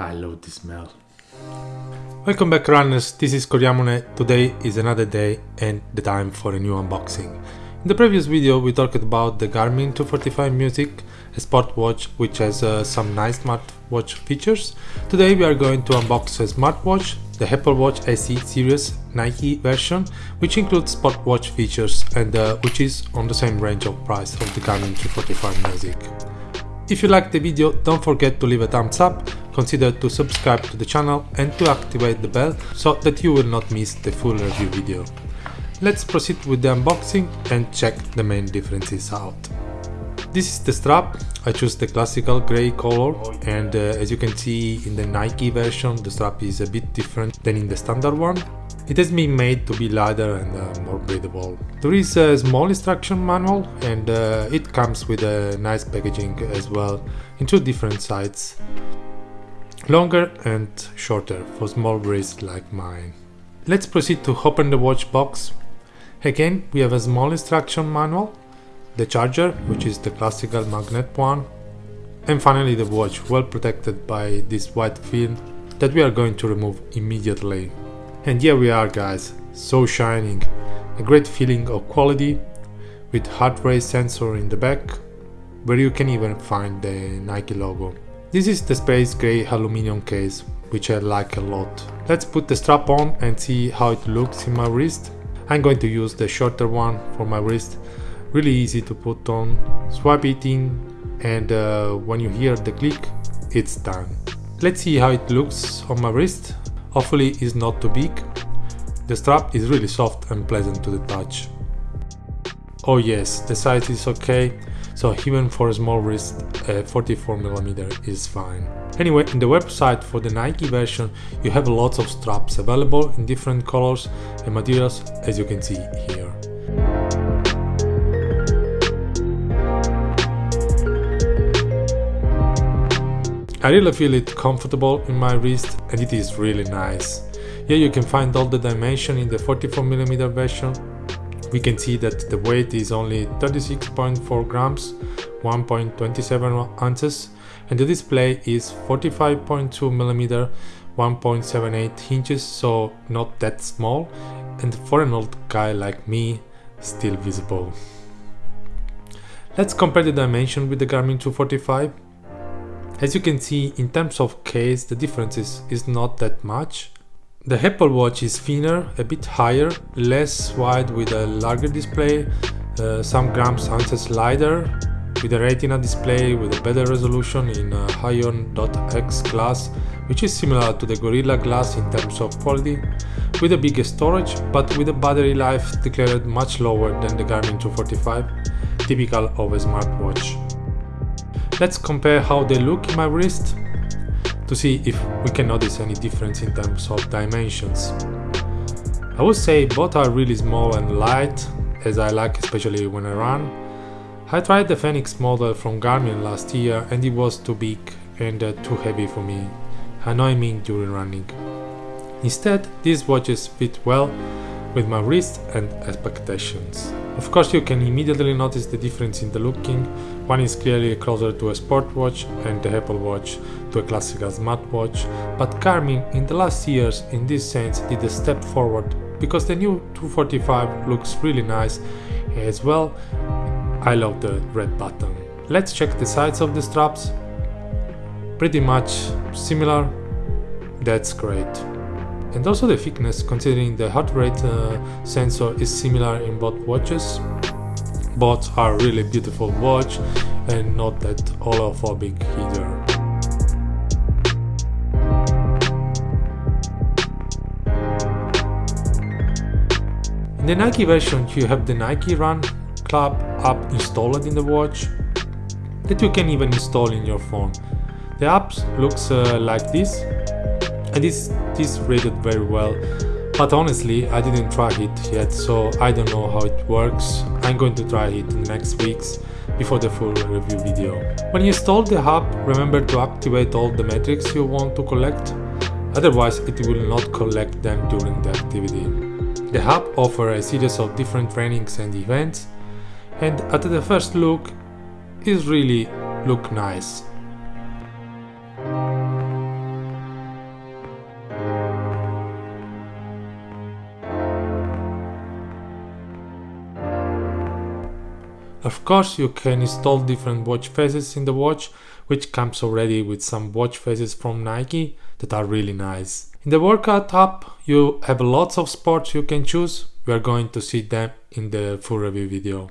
I love the smell. Welcome back runners, this is Koryamune, Today is another day and the time for a new unboxing. In the previous video we talked about the Garmin 245 Music, a sport watch which has uh, some nice smartwatch features. Today we are going to unbox a smartwatch, the Apple Watch SE series Nike version, which includes sport watch features and uh, which is on the same range of price of the Garmin 245 Music. If you liked the video, don't forget to leave a thumbs up, consider to subscribe to the channel and to activate the bell so that you will not miss the full review video. Let's proceed with the unboxing and check the main differences out. This is the strap, I chose the classical grey color and uh, as you can see in the Nike version the strap is a bit different than in the standard one. It has been made to be lighter and uh, more breathable. There is a small instruction manual and uh, it comes with a nice packaging as well in two different sizes. Longer and shorter for small wrists like mine. Let's proceed to open the watch box. Again we have a small instruction manual, the charger which is the classical magnet one and finally the watch well protected by this white film that we are going to remove immediately. And here we are guys, so shining, a great feeling of quality with heart rate sensor in the back, where you can even find the Nike logo. This is the space gray aluminum case, which I like a lot. Let's put the strap on and see how it looks in my wrist. I'm going to use the shorter one for my wrist, really easy to put on, swipe it in and uh, when you hear the click, it's done. Let's see how it looks on my wrist Hopefully it's not too big. The strap is really soft and pleasant to the touch. Oh yes, the size is okay, so even for a small wrist, uh, a 44mm is fine. Anyway, in the website for the Nike version, you have lots of straps available in different colors and materials as you can see here. I really feel it comfortable in my wrist and it is really nice. Here you can find all the dimension in the 44mm version. We can see that the weight is only 36.4 grams, 1.27 ounces and the display is 45.2 millimeter 1.78 inches, so not that small and for an old guy like me, still visible. Let's compare the dimension with the Garmin 245. As you can see, in terms of case, the differences is not that much. The Apple Watch is thinner, a bit higher, less wide with a larger display, uh, some grams ounces lighter, with a retina display with a better resolution in a Ion-X glass, which is similar to the Gorilla Glass in terms of quality, with a bigger storage, but with a battery life declared much lower than the Garmin 245, typical of a smartwatch. Let's compare how they look in my wrist to see if we can notice any difference in terms of dimensions. I would say both are really small and light, as I like especially when I run. I tried the Fenix model from Garmin last year and it was too big and uh, too heavy for me, annoying me during running. Instead, these watches fit well with my wrist and expectations. Of course you can immediately notice the difference in the looking, one is clearly closer to a sport watch and the Apple Watch to a classical smartwatch, but Garmin in the last years in this sense did a step forward because the new 245 looks really nice as well. I love the red button. Let's check the sides of the straps. Pretty much similar, that's great and also the thickness considering the heart rate uh, sensor is similar in both watches. Both are really beautiful watch and not that holophobic either. In the Nike version you have the Nike Run Club app installed in the watch that you can even install in your phone. The app looks uh, like this. And this this rated very well but honestly I didn't try it yet so I don't know how it works I'm going to try it in the next weeks before the full review video. When you install the app remember to activate all the metrics you want to collect otherwise it will not collect them during the activity. The app offers a series of different trainings and events and at the first look it really look nice Of course, you can install different watch faces in the watch, which comes already with some watch faces from Nike that are really nice. In the workout app, you have lots of sports you can choose. We are going to see them in the full review video.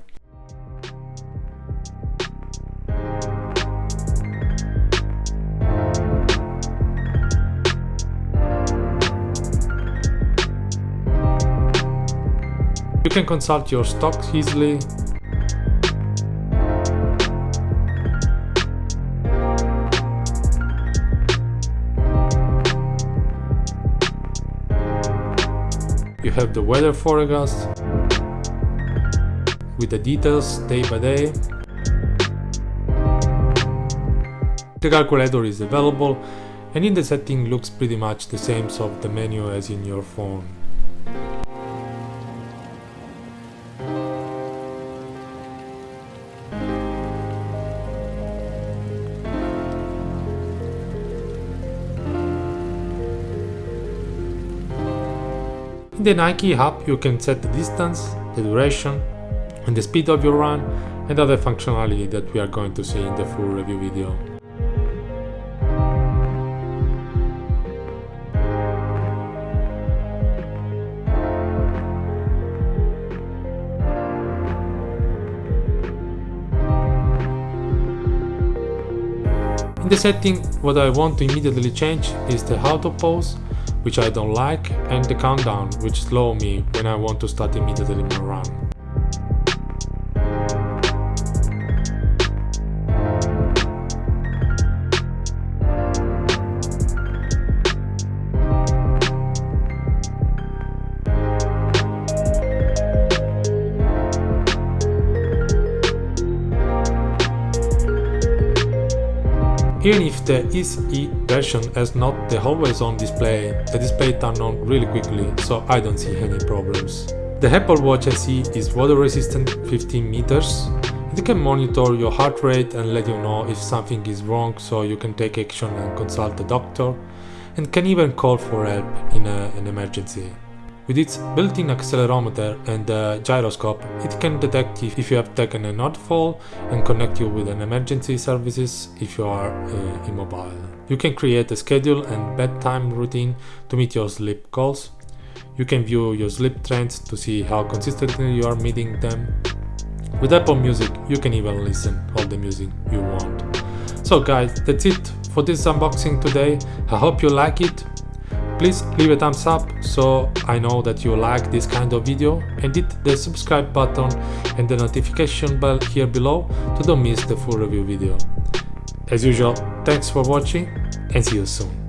You can consult your stocks easily. You have the weather forecast with the details day by day. The calculator is available and in the setting looks pretty much the same of the menu as in your phone. In the Nike app you can set the distance, the duration and the speed of your run and other functionality that we are going to see in the full review video. In the setting, what I want to immediately change is the auto pause which I don't like, and the countdown, which slow me when I want to start immediately my run. Even if the SE version has not the always on display, the display turns on really quickly, so I don't see any problems. The Apple Watch SE is water resistant 15 meters. It can monitor your heart rate and let you know if something is wrong so you can take action and consult a doctor and can even call for help in a, an emergency. With its built-in accelerometer and gyroscope, it can detect if, you have taken a node fall and connect you with an emergency services if you are uh, immobile. You can create a schedule and bedtime routine to meet your sleep goals. You can view your sleep trends to see how consistently you are meeting them. With Apple Music, you can even listen to all the music you want. So guys, that's it for this unboxing today. I hope you like it. Please leave a thumbs up so I know that you like this kind of video and hit the subscribe button and the notification bell here below to don't miss the full review video. As usual, thanks for watching and see you soon.